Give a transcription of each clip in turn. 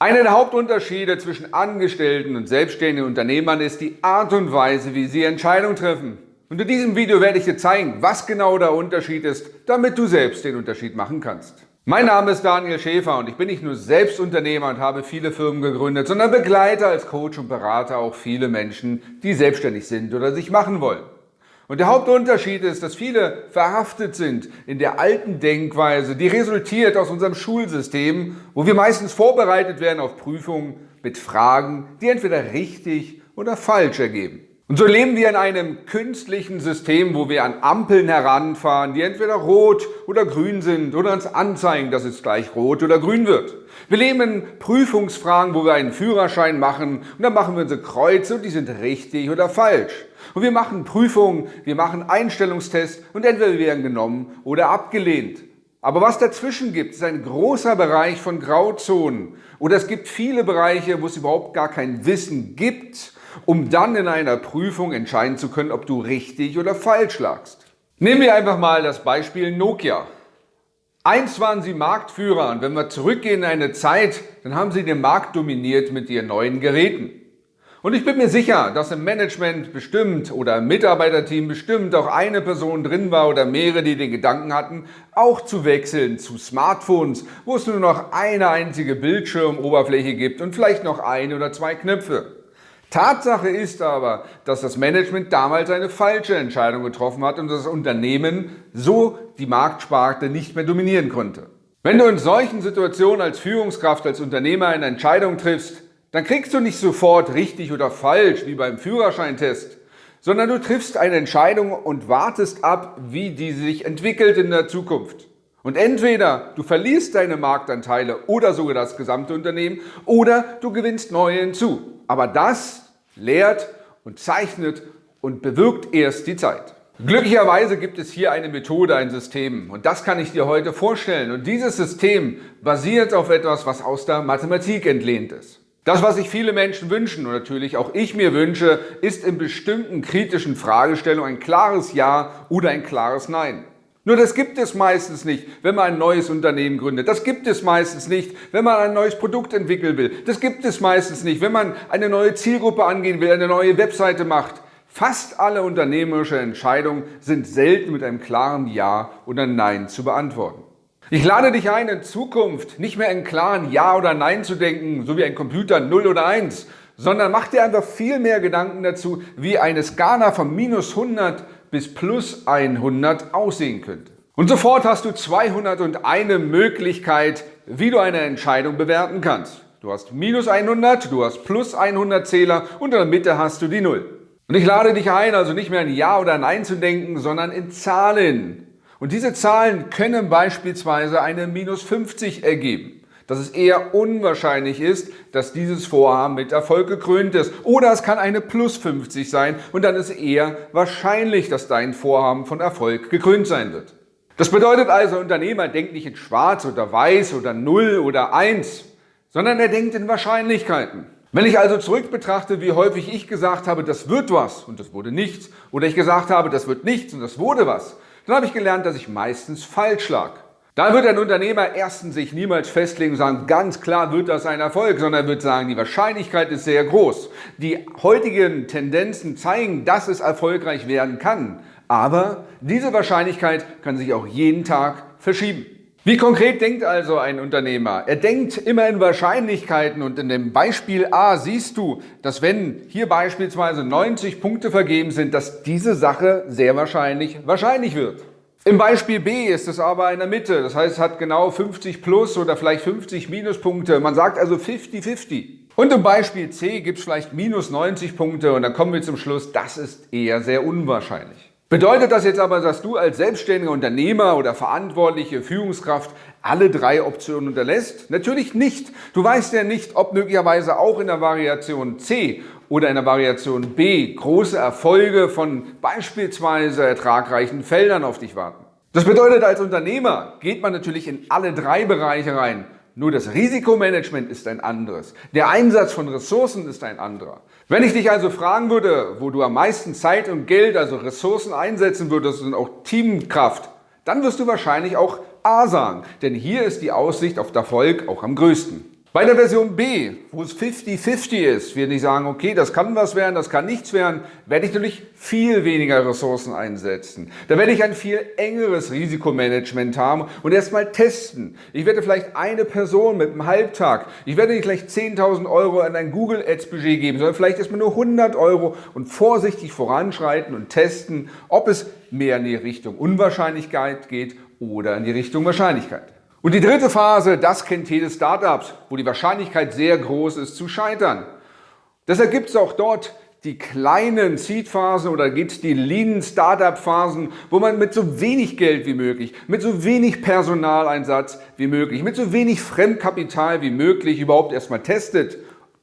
Einer der Hauptunterschiede zwischen Angestellten und selbstständigen Unternehmern ist die Art und Weise, wie sie Entscheidungen treffen. Und in diesem Video werde ich dir zeigen, was genau der Unterschied ist, damit du selbst den Unterschied machen kannst. Mein Name ist Daniel Schäfer und ich bin nicht nur Selbstunternehmer und habe viele Firmen gegründet, sondern begleite als Coach und Berater auch viele Menschen, die selbstständig sind oder sich machen wollen. Und der Hauptunterschied ist, dass viele verhaftet sind in der alten Denkweise, die resultiert aus unserem Schulsystem, wo wir meistens vorbereitet werden auf Prüfungen mit Fragen, die entweder richtig oder falsch ergeben. Und so leben wir in einem künstlichen System, wo wir an Ampeln heranfahren, die entweder rot oder grün sind oder uns anzeigen, dass es gleich rot oder grün wird. Wir leben in Prüfungsfragen, wo wir einen Führerschein machen und dann machen wir unsere Kreuze und die sind richtig oder falsch. Und wir machen Prüfungen, wir machen Einstellungstests und entweder wir werden genommen oder abgelehnt. Aber was dazwischen gibt, ist ein großer Bereich von Grauzonen. Oder es gibt viele Bereiche, wo es überhaupt gar kein Wissen gibt, um dann in einer Prüfung entscheiden zu können, ob du richtig oder falsch lagst. Nehmen wir einfach mal das Beispiel Nokia. Einst waren sie Marktführer und wenn wir zurückgehen in eine Zeit, dann haben sie den Markt dominiert mit ihren neuen Geräten. Und ich bin mir sicher, dass im Management bestimmt oder im Mitarbeiterteam bestimmt auch eine Person drin war oder mehrere, die den Gedanken hatten, auch zu wechseln zu Smartphones, wo es nur noch eine einzige Bildschirmoberfläche gibt und vielleicht noch ein oder zwei Knöpfe. Tatsache ist aber, dass das Management damals eine falsche Entscheidung getroffen hat und das Unternehmen so die Marktsparte nicht mehr dominieren konnte. Wenn du in solchen Situationen als Führungskraft, als Unternehmer eine Entscheidung triffst, dann kriegst du nicht sofort richtig oder falsch wie beim Führerscheintest, sondern du triffst eine Entscheidung und wartest ab, wie die sich entwickelt in der Zukunft. Und entweder du verlierst deine Marktanteile oder sogar das gesamte Unternehmen oder du gewinnst neue hinzu. Aber das lehrt und zeichnet und bewirkt erst die Zeit. Glücklicherweise gibt es hier eine Methode, ein System und das kann ich dir heute vorstellen. Und dieses System basiert auf etwas, was aus der Mathematik entlehnt ist. Das, was sich viele Menschen wünschen und natürlich auch ich mir wünsche, ist in bestimmten kritischen Fragestellungen ein klares Ja oder ein klares Nein. Nur das gibt es meistens nicht, wenn man ein neues Unternehmen gründet. Das gibt es meistens nicht, wenn man ein neues Produkt entwickeln will. Das gibt es meistens nicht, wenn man eine neue Zielgruppe angehen will, eine neue Webseite macht. Fast alle unternehmerische Entscheidungen sind selten mit einem klaren Ja oder Nein zu beantworten. Ich lade dich ein, in Zukunft nicht mehr in klaren Ja oder Nein zu denken, so wie ein Computer 0 oder 1, sondern mach dir einfach viel mehr Gedanken dazu, wie eine Skala von minus 100 bis plus 100 aussehen könnte. Und sofort hast du 201 Möglichkeit, wie du eine Entscheidung bewerten kannst. Du hast minus 100, du hast plus 100 Zähler und in der Mitte hast du die 0. Und ich lade dich ein, also nicht mehr in Ja oder Nein zu denken, sondern in Zahlen. Und diese Zahlen können beispielsweise eine minus 50 ergeben. Dass es eher unwahrscheinlich ist, dass dieses Vorhaben mit Erfolg gekrönt ist. Oder es kann eine plus 50 sein und dann ist eher wahrscheinlich, dass dein Vorhaben von Erfolg gekrönt sein wird. Das bedeutet also, Unternehmer denkt nicht in schwarz oder weiß oder 0 oder 1, sondern er denkt in Wahrscheinlichkeiten. Wenn ich also zurück betrachte, wie häufig ich gesagt habe, das wird was und das wurde nichts, oder ich gesagt habe, das wird nichts und das wurde was, dann habe ich gelernt, dass ich meistens falsch lag. Da wird ein Unternehmer erstens sich niemals festlegen und sagen, ganz klar wird das ein Erfolg, sondern er wird sagen, die Wahrscheinlichkeit ist sehr groß. Die heutigen Tendenzen zeigen, dass es erfolgreich werden kann. Aber diese Wahrscheinlichkeit kann sich auch jeden Tag verschieben. Wie konkret denkt also ein Unternehmer? Er denkt immer in Wahrscheinlichkeiten und in dem Beispiel A siehst du, dass wenn hier beispielsweise 90 Punkte vergeben sind, dass diese Sache sehr wahrscheinlich wahrscheinlich wird. Im Beispiel B ist es aber in der Mitte, das heißt es hat genau 50 plus oder vielleicht 50 Minuspunkte. Man sagt also 50-50. Und im Beispiel C gibt es vielleicht minus 90 Punkte und dann kommen wir zum Schluss, das ist eher sehr unwahrscheinlich. Bedeutet das jetzt aber, dass du als selbstständiger Unternehmer oder verantwortliche Führungskraft alle drei Optionen unterlässt? Natürlich nicht. Du weißt ja nicht, ob möglicherweise auch in der Variation C oder in der Variation B große Erfolge von beispielsweise ertragreichen Feldern auf dich warten. Das bedeutet, als Unternehmer geht man natürlich in alle drei Bereiche rein nur das Risikomanagement ist ein anderes. Der Einsatz von Ressourcen ist ein anderer. Wenn ich dich also fragen würde, wo du am meisten Zeit und Geld, also Ressourcen einsetzen würdest und auch Teamkraft, dann wirst du wahrscheinlich auch A sagen. Denn hier ist die Aussicht auf Erfolg auch am größten. Bei der Version B, wo es 50-50 ist, wir nicht sagen, okay, das kann was werden, das kann nichts werden, werde ich natürlich viel weniger Ressourcen einsetzen. Da werde ich ein viel engeres Risikomanagement haben und erstmal testen. Ich werde vielleicht eine Person mit einem Halbtag, ich werde nicht gleich 10.000 Euro an ein Google Ads Budget geben, sondern vielleicht erstmal nur 100 Euro und vorsichtig voranschreiten und testen, ob es mehr in die Richtung Unwahrscheinlichkeit geht oder in die Richtung Wahrscheinlichkeit. Und die dritte Phase, das kennt jedes Startup, wo die Wahrscheinlichkeit sehr groß ist zu scheitern. Deshalb gibt es auch dort die kleinen Seed-Phasen oder gibt die Lean Startup-Phasen, wo man mit so wenig Geld wie möglich, mit so wenig Personaleinsatz wie möglich, mit so wenig Fremdkapital wie möglich überhaupt erstmal testet,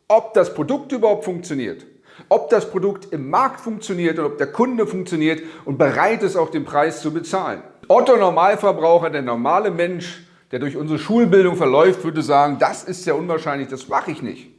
ob das Produkt überhaupt funktioniert, ob das Produkt im Markt funktioniert und ob der Kunde funktioniert und bereit ist, auch den Preis zu bezahlen. Otto Normalverbraucher, der normale Mensch, der durch unsere Schulbildung verläuft, würde sagen, das ist ja unwahrscheinlich, das mache ich nicht.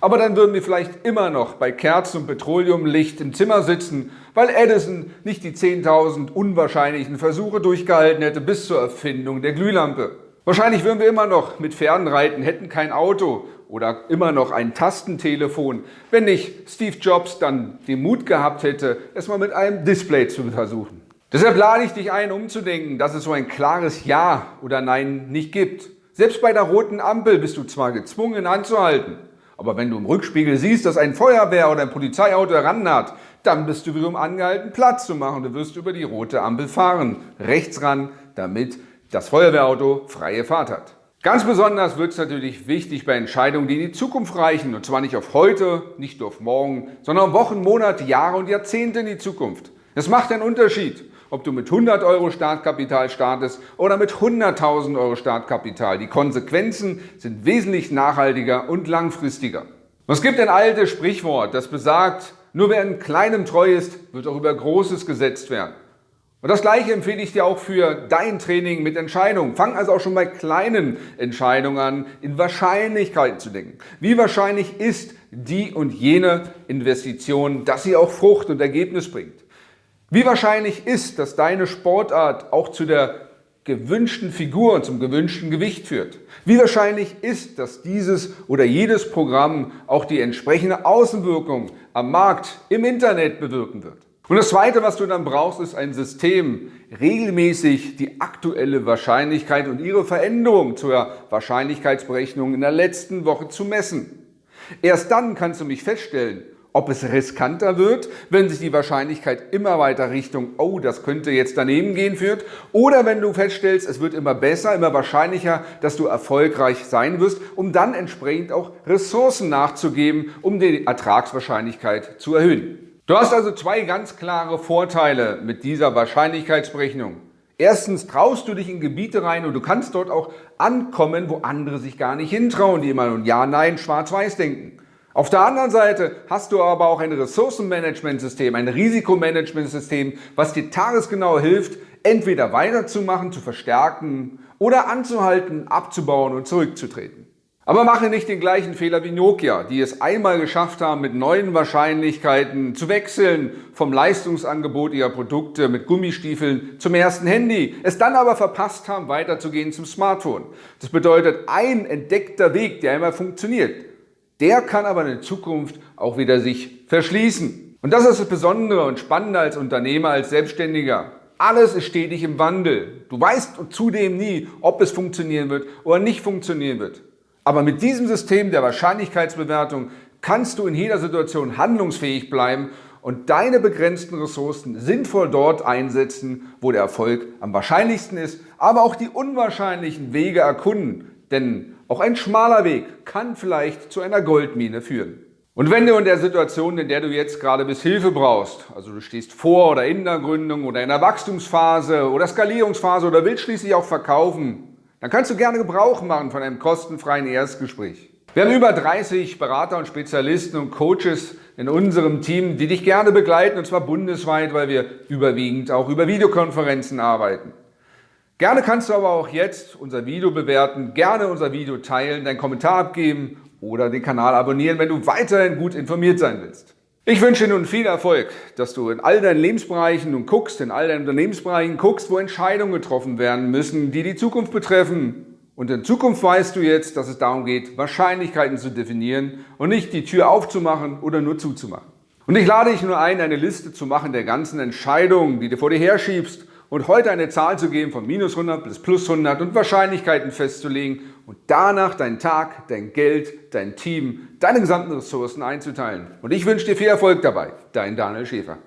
Aber dann würden wir vielleicht immer noch bei Kerzen und Petroleumlicht im Zimmer sitzen, weil Edison nicht die 10.000 unwahrscheinlichen Versuche durchgehalten hätte bis zur Erfindung der Glühlampe. Wahrscheinlich würden wir immer noch mit Pferden reiten, hätten kein Auto oder immer noch ein Tastentelefon, wenn nicht Steve Jobs dann den Mut gehabt hätte, es mal mit einem Display zu versuchen. Deshalb lade ich dich ein, umzudenken, dass es so ein klares Ja oder Nein nicht gibt. Selbst bei der roten Ampel bist du zwar gezwungen anzuhalten, aber wenn du im Rückspiegel siehst, dass ein Feuerwehr oder ein Polizeiauto herannaht, dann bist du wiederum angehalten, Platz zu machen. Du wirst über die rote Ampel fahren, rechts ran, damit das Feuerwehrauto freie Fahrt hat. Ganz besonders wird es natürlich wichtig bei Entscheidungen, die in die Zukunft reichen. Und zwar nicht auf heute, nicht nur auf morgen, sondern Wochen, Monate, Jahre und Jahrzehnte in die Zukunft. Das macht einen Unterschied ob du mit 100 Euro Startkapital startest oder mit 100.000 Euro Startkapital. Die Konsequenzen sind wesentlich nachhaltiger und langfristiger. Es gibt ein altes Sprichwort, das besagt, nur wer in Kleinem treu ist, wird auch über Großes gesetzt werden. Und das Gleiche empfehle ich dir auch für dein Training mit Entscheidungen. Fang also auch schon bei kleinen Entscheidungen an, in Wahrscheinlichkeiten zu denken. Wie wahrscheinlich ist die und jene Investition, dass sie auch Frucht und Ergebnis bringt? Wie wahrscheinlich ist, dass deine Sportart auch zu der gewünschten Figur und zum gewünschten Gewicht führt? Wie wahrscheinlich ist, dass dieses oder jedes Programm auch die entsprechende Außenwirkung am Markt, im Internet bewirken wird? Und das Zweite, was du dann brauchst, ist ein System, regelmäßig die aktuelle Wahrscheinlichkeit und ihre Veränderung zur Wahrscheinlichkeitsberechnung in der letzten Woche zu messen. Erst dann kannst du mich feststellen, ob es riskanter wird, wenn sich die Wahrscheinlichkeit immer weiter Richtung, oh, das könnte jetzt daneben gehen, führt, oder wenn du feststellst, es wird immer besser, immer wahrscheinlicher, dass du erfolgreich sein wirst, um dann entsprechend auch Ressourcen nachzugeben, um die Ertragswahrscheinlichkeit zu erhöhen. Du hast also zwei ganz klare Vorteile mit dieser Wahrscheinlichkeitsberechnung. Erstens traust du dich in Gebiete rein und du kannst dort auch ankommen, wo andere sich gar nicht hintrauen, die immer nur Ja, Nein, Schwarz-Weiß denken. Auf der anderen Seite hast du aber auch ein Ressourcenmanagementsystem, ein Risikomanagementsystem, was dir tagesgenau hilft, entweder weiterzumachen, zu verstärken oder anzuhalten, abzubauen und zurückzutreten. Aber mache nicht den gleichen Fehler wie Nokia, die es einmal geschafft haben, mit neuen Wahrscheinlichkeiten zu wechseln vom Leistungsangebot ihrer Produkte mit Gummistiefeln zum ersten Handy, es dann aber verpasst haben, weiterzugehen zum Smartphone. Das bedeutet ein entdeckter Weg, der einmal funktioniert, der kann aber in Zukunft auch wieder sich verschließen. Und das ist das Besondere und Spannende als Unternehmer, als Selbstständiger. Alles ist stetig im Wandel. Du weißt zudem nie, ob es funktionieren wird oder nicht funktionieren wird. Aber mit diesem System der Wahrscheinlichkeitsbewertung kannst du in jeder Situation handlungsfähig bleiben und deine begrenzten Ressourcen sinnvoll dort einsetzen, wo der Erfolg am wahrscheinlichsten ist, aber auch die unwahrscheinlichen Wege erkunden. Denn auch ein schmaler Weg kann vielleicht zu einer Goldmine führen. Und wenn du in der Situation, in der du jetzt gerade bis Hilfe brauchst, also du stehst vor oder in der Gründung oder in der Wachstumsphase oder Skalierungsphase oder willst schließlich auch verkaufen, dann kannst du gerne Gebrauch machen von einem kostenfreien Erstgespräch. Wir haben über 30 Berater und Spezialisten und Coaches in unserem Team, die dich gerne begleiten und zwar bundesweit, weil wir überwiegend auch über Videokonferenzen arbeiten. Gerne kannst du aber auch jetzt unser Video bewerten, gerne unser Video teilen, deinen Kommentar abgeben oder den Kanal abonnieren, wenn du weiterhin gut informiert sein willst. Ich wünsche dir nun viel Erfolg, dass du in all deinen Lebensbereichen nun guckst, in all deinen Unternehmensbereichen guckst, wo Entscheidungen getroffen werden müssen, die die Zukunft betreffen Und in Zukunft weißt du jetzt, dass es darum geht, Wahrscheinlichkeiten zu definieren und nicht die Tür aufzumachen oder nur zuzumachen. Und ich lade dich nur ein, eine Liste zu machen der ganzen Entscheidungen, die du vor dir herschiebst und heute eine Zahl zu geben von minus 100 bis plus 100 und Wahrscheinlichkeiten festzulegen und danach deinen Tag, dein Geld, dein Team, deine gesamten Ressourcen einzuteilen. Und ich wünsche dir viel Erfolg dabei. Dein Daniel Schäfer.